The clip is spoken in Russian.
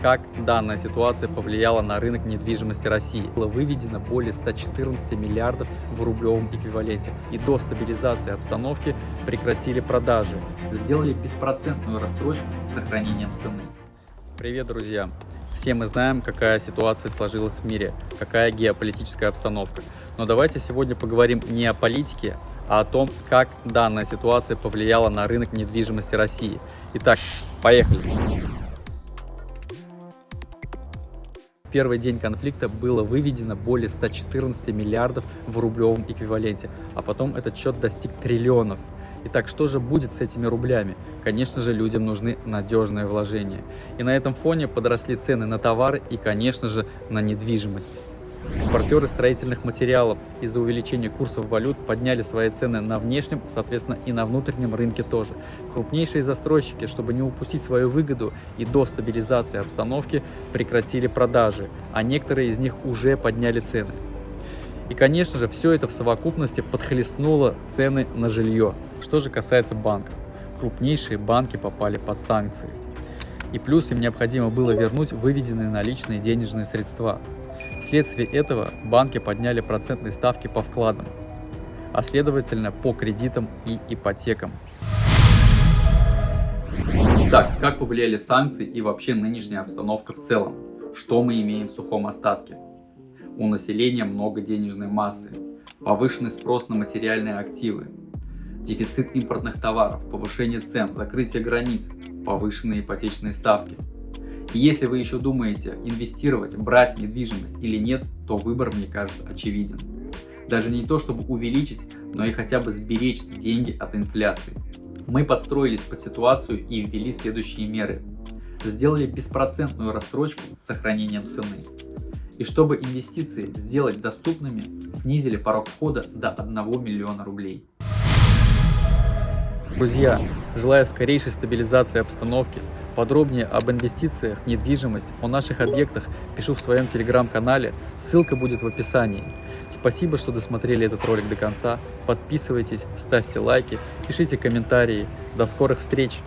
как данная ситуация повлияла на рынок недвижимости России. Было выведено более 114 миллиардов в рублевом эквиваленте. И до стабилизации обстановки прекратили продажи. Сделали беспроцентную рассрочку с сохранением цены. Привет, друзья! Все мы знаем, какая ситуация сложилась в мире, какая геополитическая обстановка. Но давайте сегодня поговорим не о политике, а о том, как данная ситуация повлияла на рынок недвижимости России. Итак, поехали! В первый день конфликта было выведено более 114 миллиардов в рублевом эквиваленте, а потом этот счет достиг триллионов. Итак, что же будет с этими рублями? Конечно же, людям нужны надежные вложения. И на этом фоне подросли цены на товары и, конечно же, на недвижимость. Экспортеры строительных материалов из-за увеличения курсов валют подняли свои цены на внешнем, соответственно и на внутреннем рынке тоже. Крупнейшие застройщики, чтобы не упустить свою выгоду и до стабилизации обстановки, прекратили продажи, а некоторые из них уже подняли цены. И, конечно же, все это в совокупности подхлестнуло цены на жилье. Что же касается банков. Крупнейшие банки попали под санкции. И плюс им необходимо было вернуть выведенные наличные денежные средства. Вследствие этого банки подняли процентные ставки по вкладам, а следовательно по кредитам и ипотекам. Итак, как повлияли санкции и вообще нынешняя обстановка в целом? Что мы имеем в сухом остатке? У населения много денежной массы, повышенный спрос на материальные активы, дефицит импортных товаров, повышение цен, закрытие границ, повышенные ипотечные ставки – и если вы еще думаете инвестировать, брать недвижимость или нет, то выбор, мне кажется, очевиден. Даже не то, чтобы увеличить, но и хотя бы сберечь деньги от инфляции. Мы подстроились под ситуацию и ввели следующие меры. Сделали беспроцентную рассрочку с сохранением цены. И чтобы инвестиции сделать доступными, снизили порог входа до 1 миллиона рублей. Друзья, желаю скорейшей стабилизации обстановки, Подробнее об инвестициях, недвижимость, о наших объектах пишу в своем телеграм-канале, ссылка будет в описании. Спасибо, что досмотрели этот ролик до конца, подписывайтесь, ставьте лайки, пишите комментарии. До скорых встреч!